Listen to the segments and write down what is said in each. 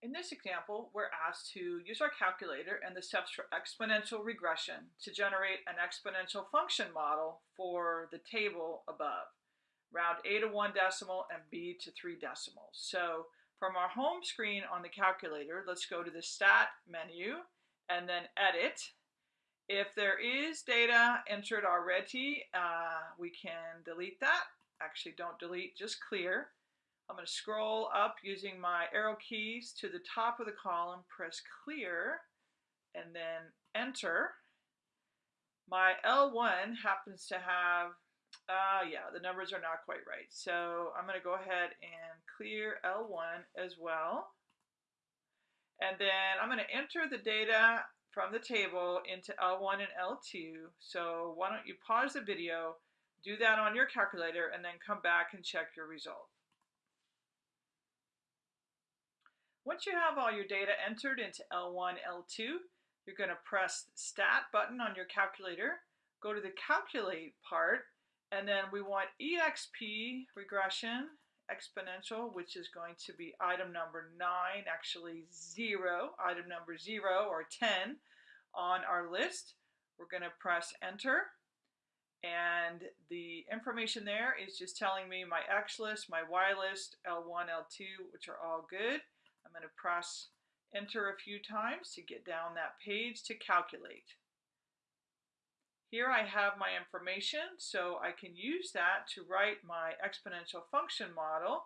In this example, we're asked to use our calculator and the steps for exponential regression to generate an exponential function model for the table above. Round A to one decimal and B to three decimals. So from our home screen on the calculator, let's go to the Stat menu and then Edit. If there is data entered already, uh, we can delete that. Actually, don't delete, just clear. I'm going to scroll up using my arrow keys to the top of the column, press clear, and then enter. My L1 happens to have, uh, yeah, the numbers are not quite right. So I'm going to go ahead and clear L1 as well. And then I'm going to enter the data from the table into L1 and L2. So why don't you pause the video, do that on your calculator, and then come back and check your result. Once you have all your data entered into L1, L2, you're going to press Stat button on your calculator, go to the Calculate part, and then we want EXP regression exponential, which is going to be item number 9, actually 0, item number 0 or 10 on our list. We're going to press Enter. And the information there is just telling me my X list, my Y list, L1, L2, which are all good. I'm going to press enter a few times to get down that page to calculate. Here I have my information, so I can use that to write my exponential function model.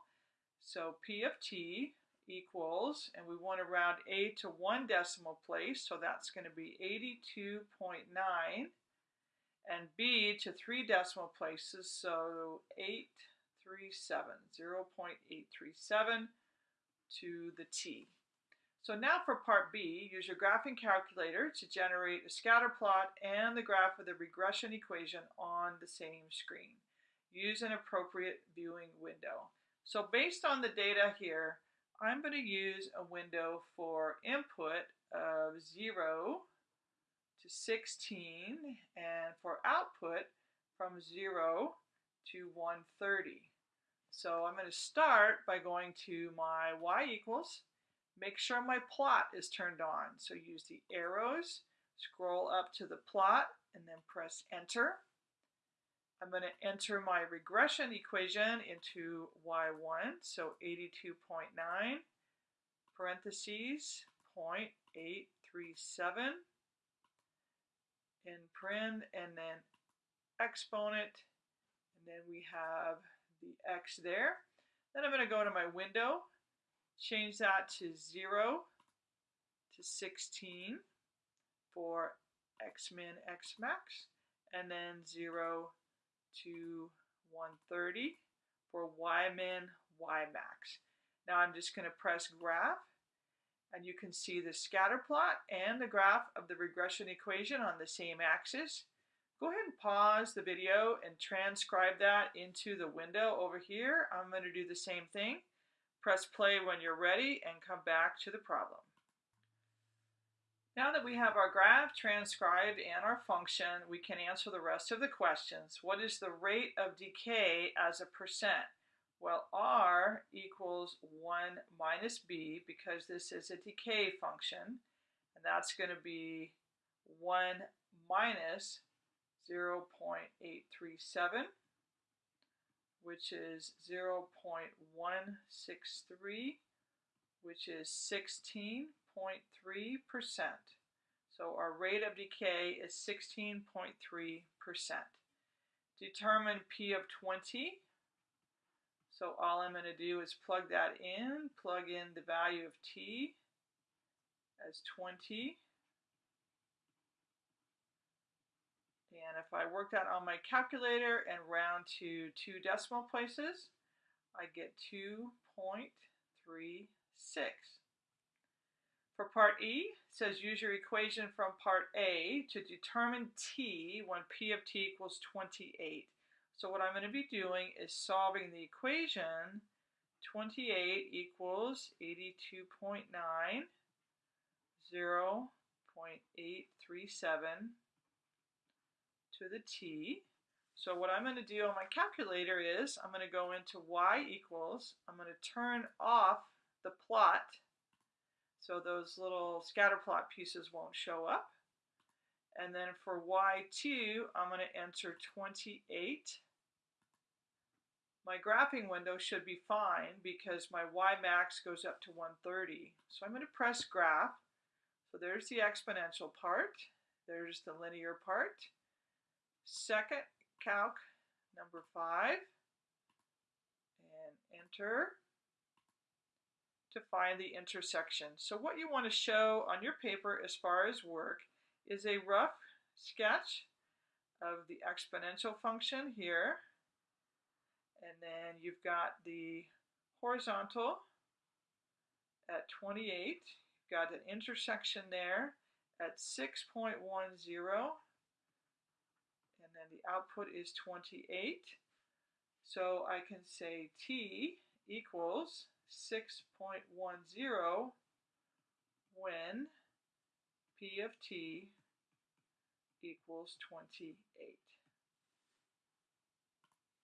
So P of t equals, and we want to round a to one decimal place, so that's going to be 82.9, and b to three decimal places, so 837, 0.837 to the t. So now for part B, use your graphing calculator to generate a scatter plot and the graph of the regression equation on the same screen. Use an appropriate viewing window. So based on the data here, I'm going to use a window for input of 0 to 16 and for output from 0 to 130. So I'm going to start by going to my y equals. Make sure my plot is turned on. So use the arrows, scroll up to the plot, and then press enter. I'm going to enter my regression equation into y1, so 82.9, parentheses, 0.837, in paren, and then exponent, and then we have the X there. Then I'm going to go to my window, change that to 0 to 16 for X min, X max, and then 0 to 130 for Y min, Y max. Now I'm just going to press graph and you can see the scatter plot and the graph of the regression equation on the same axis. Go ahead and pause the video and transcribe that into the window over here. I'm going to do the same thing. Press play when you're ready and come back to the problem. Now that we have our graph transcribed and our function, we can answer the rest of the questions. What is the rate of decay as a percent? Well, R equals 1 minus B because this is a decay function. And that's going to be 1 minus 0.837, which is 0.163, which is 16.3%. So our rate of decay is 16.3%. Determine P of 20. So all I'm going to do is plug that in, plug in the value of T as 20 And if I work that on my calculator and round to two decimal places, I get 2.36. For part E, says use your equation from part A to determine t when p of t equals 28. So what I'm going to be doing is solving the equation 28 equals 82.9, 0.837 to the t. So what I'm going to do on my calculator is I'm going to go into y equals, I'm going to turn off the plot, So those little scatter plot pieces won't show up. And then for y2, I'm going to enter 28. My graphing window should be fine because my y max goes up to 130. So I'm going to press graph. So there's the exponential part. There's the linear part. Second calc number 5. And enter to find the intersection. So what you want to show on your paper as far as work is a rough sketch of the exponential function here. And then you've got the horizontal at 28. You've got an intersection there at 6.10. And then the output is 28. So I can say t equals 6.10 when P of t equals 28.